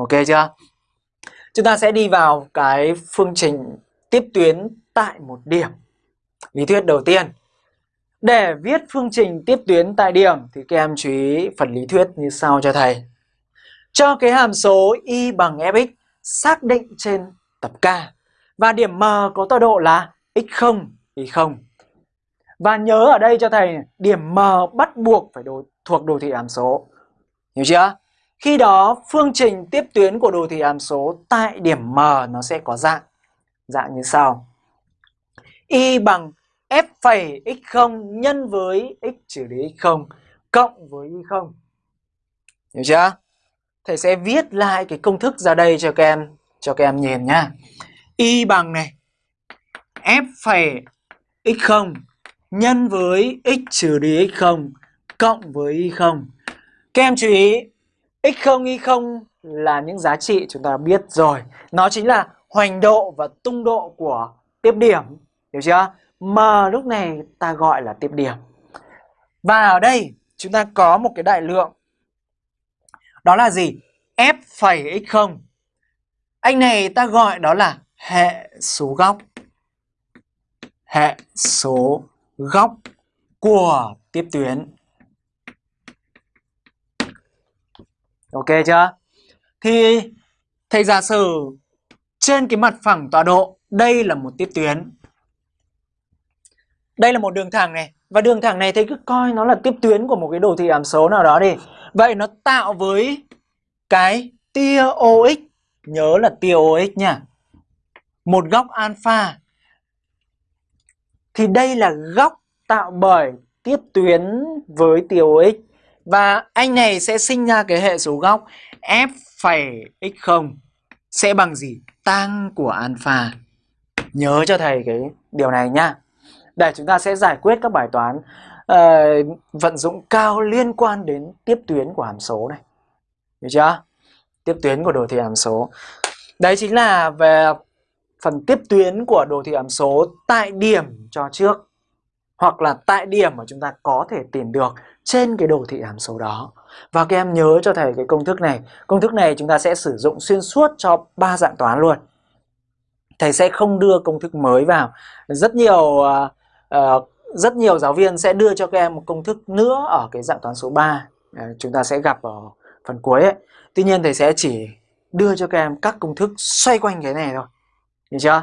Ok chưa? Chúng ta sẽ đi vào cái phương trình tiếp tuyến tại một điểm. Lý thuyết đầu tiên. Để viết phương trình tiếp tuyến tại điểm thì các em chú ý phần lý thuyết như sau cho thầy. Cho cái hàm số y bằng fx xác định trên tập K và điểm M có tọa độ là x0, y0. Và nhớ ở đây cho thầy điểm M bắt buộc phải đồ, thuộc đồ thị hàm số. Hiểu chưa? Khi đó, phương trình tiếp tuyến của đồ thị hàm số tại điểm M nó sẽ có dạng dạng như sau. Y bằng f phẩy x0 nhân với x trừ đi x0 cộng với y0. Hiểu chưa? Thầy sẽ viết lại cái công thức ra đây cho các em cho các em nhìn nhá. Y bằng này, f phẩy x0 nhân với x trừ đi x0 cộng với y0. Các em chú ý x0, y0 là những giá trị chúng ta biết rồi. Nó chính là hoành độ và tung độ của tiếp điểm. Hiểu chưa? M lúc này ta gọi là tiếp điểm. Và ở đây chúng ta có một cái đại lượng. Đó là gì? F phẩy x0. Anh này ta gọi đó là hệ số góc. Hệ số góc của tiếp tuyến. Ok chưa? Thì thầy giả sử trên cái mặt phẳng tọa độ đây là một tiếp tuyến. Đây là một đường thẳng này và đường thẳng này thầy cứ coi nó là tiếp tuyến của một cái đồ thị hàm số nào đó đi. Vậy nó tạo với cái tia OX, nhớ là tia OX nha. Một góc alpha. Thì đây là góc tạo bởi tiếp tuyến với tia OX và anh này sẽ sinh ra cái hệ số góc f phẩy x0 sẽ bằng gì? Tăng của alpha. Nhớ cho thầy cái điều này nhá. Để chúng ta sẽ giải quyết các bài toán uh, vận dụng cao liên quan đến tiếp tuyến của hàm số này. Hiểu chưa? Tiếp tuyến của đồ thị hàm số. Đấy chính là về phần tiếp tuyến của đồ thị hàm số tại điểm cho trước hoặc là tại điểm mà chúng ta có thể tìm được trên cái đồ thị hàm số đó. Và các em nhớ cho thầy cái công thức này. Công thức này chúng ta sẽ sử dụng xuyên suốt cho ba dạng toán luôn. Thầy sẽ không đưa công thức mới vào. Rất nhiều uh, uh, rất nhiều giáo viên sẽ đưa cho các em một công thức nữa ở cái dạng toán số 3. Uh, à, chúng ta sẽ gặp ở phần cuối ấy. Tuy nhiên thầy sẽ chỉ đưa cho các em các công thức xoay quanh cái này thôi. Hiểu chưa?